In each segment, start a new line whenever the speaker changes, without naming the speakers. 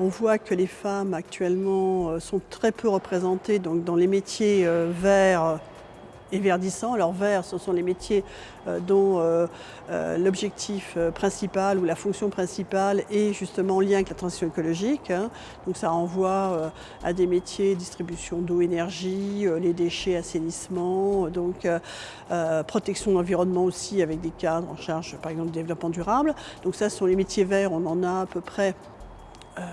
On voit que les femmes actuellement euh, sont très peu représentées dans les métiers euh, verts et verdissants. Alors vert, ce sont les métiers euh, dont l'objectif principal ou la fonction principale est justement en lien avec la transition écologique. Hein. Donc ça renvoie à des métiers distribution d'eau, énergie, les déchets, assainissement, donc protection de l'environnement aussi avec des cadres en charge par exemple du développement durable. Donc ça ce sont les métiers verts, on en a à peu près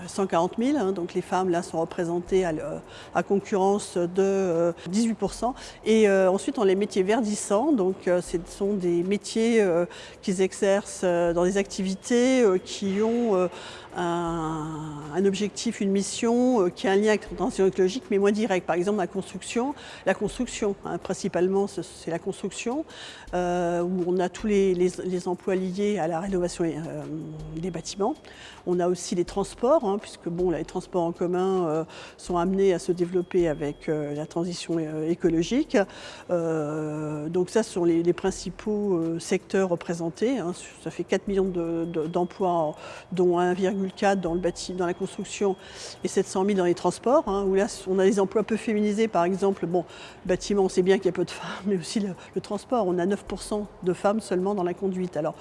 140 000, hein, donc les femmes là sont représentées à, concurrence de 18% euh, Et euh, ensuite on les métiers verdissants, donc euh, ce sont des métiers qu'ils exercent dans des activités qui ont un, objectif, une mission qui a un lien avec la transition écologique, mais moins direct. Par exemple, la construction, la construction, hein, principalement, c'est la construction, où on a tous les, emplois liés à la rénovation des bâtiments. On a aussi les transports, hein, puisque bon, les transports en commun euh, sont amenés à se développer avec euh, la transition euh, écologique. donc ça, ce sont les, principaux secteurs représentés. Hein. Ça fait 4 millions d'emplois, dont 1,4 dans, dans la construction et 700 000 dans les transports, hein, là, on a des emplois peu féminisés, par exemple. Bon, bâtiment, on sait bien qu'il y a peu de femmes, mais aussi le, transport. On a 9% de femmes seulement dans la conduite. Alors,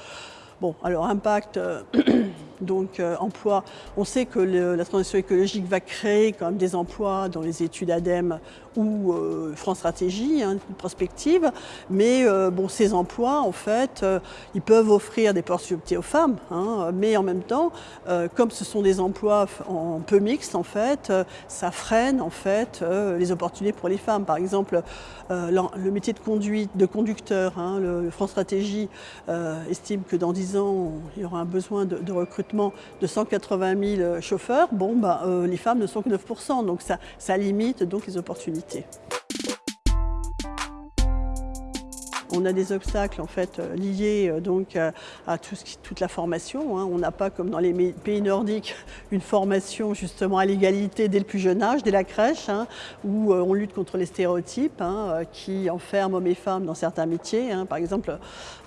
Bon, alors impact, donc euh, emploi, on sait que la transition écologique va créer quand même des emplois dans les études ADEME ou euh, France Stratégie, hein, une prospective, mais bon, ces emplois, en fait, ils peuvent offrir des possibilités aux femmes, hein, mais en même temps, comme ce sont des emplois en peu mixtes, en fait, ça freine, en fait, les opportunités pour les femmes. Par exemple, le métier de conduite, de conducteur, hein, le, France Stratégie estime que dans 10 il y aura un besoin de, recrutement de 180 000 chauffeurs, bon, bah, euh, les femmes ne sont que 9% donc ça, ça limite donc les opportunités. On a des obstacles en fait euh, liés euh, donc à, ce qui, toute la formation. Hein. On n'a pas comme dans les pays nordiques une formation justement à l'égalité dès le plus jeune âge, dès la crèche, hein, où euh, on lutte contre les stéréotypes hein, qui enferment hommes et femmes dans certains métiers. Par exemple,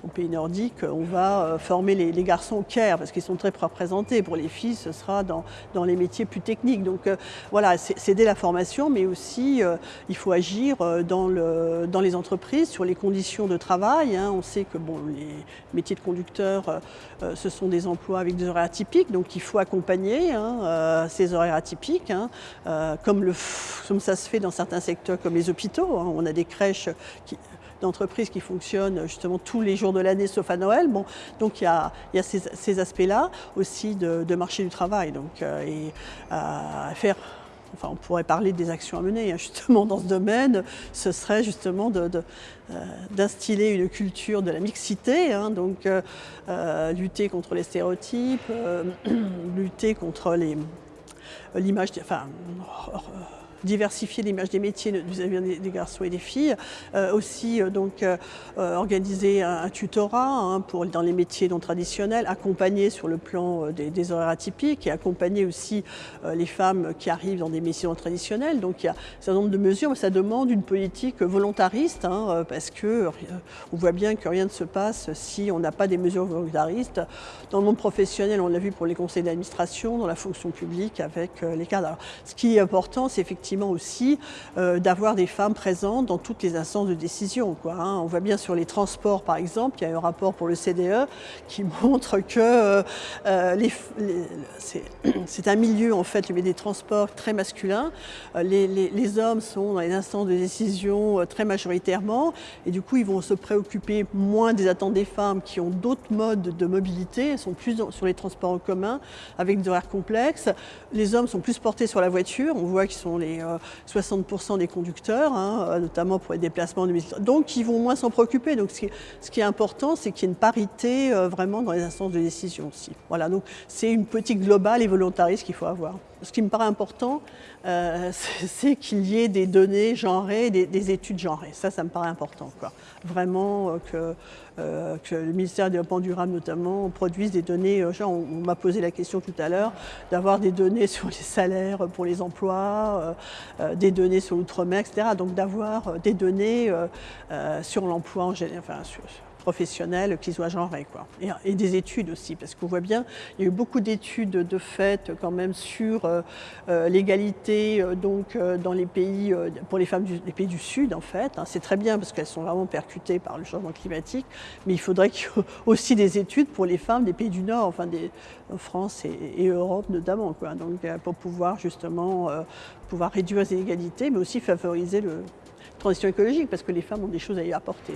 au pays nordique, on va former les, garçons au care parce qu'ils sont très représentés. Pour les filles, ce sera dans, dans les métiers plus techniques. Donc voilà, c'est dès la formation, mais aussi il faut agir dans, le, dans les entreprises sur les conditions de travail. Hein. On sait que bon, les métiers de conducteur, euh, euh, ce sont des emplois avec des horaires atypiques, donc il faut accompagner hein, euh, ces horaires atypiques, hein. comme, ça se fait dans certains secteurs comme les hôpitaux. On a des crèches d'entreprises qui fonctionnent justement tous les jours de l'année sauf à Noël. Bon, donc il y a, ces, aspects-là aussi de, marché du travail donc, et faire enfin on pourrait parler des actions à mener hein, justement dans ce domaine, ce serait justement d'instiller de, une culture de la mixité, hein, donc euh, euh, lutter contre les stéréotypes, euh, lutter contre l'image, enfin, diversifier l'image des métiers vis-à-vis des, garçons et des filles. Euh, aussi euh, donc euh, organiser un, tutorat hein, pour, dans les métiers non traditionnels, accompagner sur le plan des, horaires atypiques et accompagner aussi les femmes qui arrivent dans des métiers non traditionnels. Donc il y a un certain nombre de mesures, mais ça demande une politique volontariste hein, parce que on voit bien que rien ne se passe si on n'a pas des mesures volontaristes. Dans le monde professionnel, on l'a vu pour les conseils d'administration, dans la fonction publique avec les cadres. ce qui est important, c'est effectivement aussi euh, d'avoir des femmes présentes dans toutes les instances de décision. Hein. On voit bien sur les transports, par exemple, il y a un rapport pour le CDE qui montre que euh, euh, c'est un milieu, en fait, des transports très masculin. Les, les, hommes sont dans les instances de décision très majoritairement et du coup, ils vont se préoccuper moins des attentes des femmes qui ont d'autres modes de mobilité, elles sont plus sur les transports en commun avec des horaires complexes. Les hommes sont plus portés sur la voiture, on voit qu'ils sont les 60% euh, des conducteurs, hein, euh, notamment pour les déplacements de Donc, ils vont moins s'en préoccuper. Donc, ce qui, est important, c'est qu'il y ait une parité euh, vraiment dans les instances de décision aussi. Voilà, donc c'est une politique globale et volontariste qu'il faut avoir. Ce qui me paraît important, c'est qu'il y ait des données genrées, des, études genrées. Ça, ça me paraît important. Quoi. Vraiment que, que, le ministère du Développement durable, notamment, produise des données. On, m'a posé la question tout à l'heure, d'avoir des données sur les salaires pour les emplois, euh, des données sur l'outre-mer, etc. Donc d'avoir euh, des données euh, sur l'emploi en général, professionnelle qui soit genrée. Quoi. Et, des études aussi, parce qu'on voit bien, il y a eu beaucoup d'études de fait quand même sur euh, euh, l'égalité euh, donc dans les pays, pour les femmes des pays du Sud en fait. Hein. C'est très bien parce qu'elles sont vraiment percutées par le changement climatique, mais il faudrait qu'il y ait aussi des études pour les femmes des pays du Nord, enfin des France et, Europe notamment, quoi. Donc pour pouvoir justement pouvoir réduire les inégalités, mais aussi favoriser le transition écologique, parce que les femmes ont des choses à y apporter.